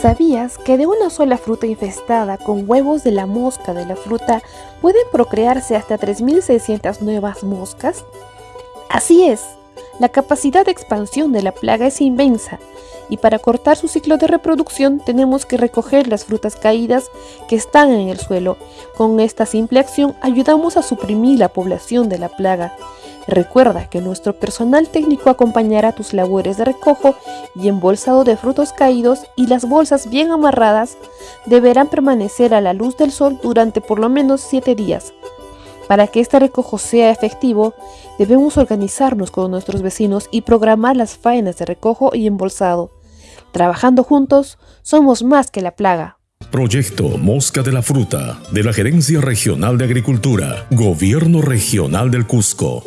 ¿Sabías que de una sola fruta infestada con huevos de la mosca de la fruta pueden procrearse hasta 3.600 nuevas moscas? Así es, la capacidad de expansión de la plaga es inmensa y para cortar su ciclo de reproducción tenemos que recoger las frutas caídas que están en el suelo. Con esta simple acción ayudamos a suprimir la población de la plaga. Recuerda que nuestro personal técnico acompañará tus labores de recojo y embolsado de frutos caídos y las bolsas bien amarradas deberán permanecer a la luz del sol durante por lo menos 7 días. Para que este recojo sea efectivo, debemos organizarnos con nuestros vecinos y programar las faenas de recojo y embolsado. Trabajando juntos, somos más que la plaga. Proyecto Mosca de la Fruta de la Gerencia Regional de Agricultura, Gobierno Regional del Cusco.